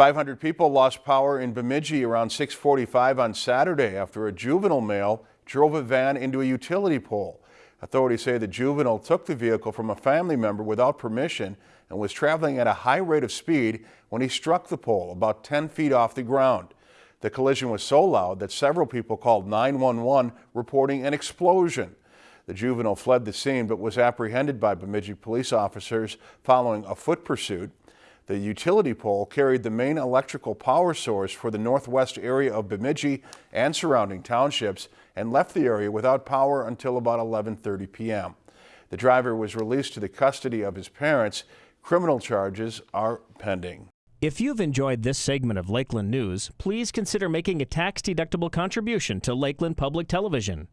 500 people lost power in Bemidji around 645 on Saturday after a juvenile male drove a van into a utility pole. Authorities say the juvenile took the vehicle from a family member without permission and was traveling at a high rate of speed when he struck the pole about 10 feet off the ground. The collision was so loud that several people called 911 reporting an explosion. The juvenile fled the scene but was apprehended by Bemidji police officers following a foot pursuit. The utility pole carried the main electrical power source for the northwest area of Bemidji and surrounding townships and left the area without power until about 11.30 p.m. The driver was released to the custody of his parents. Criminal charges are pending. If you've enjoyed this segment of Lakeland News, please consider making a tax-deductible contribution to Lakeland Public Television.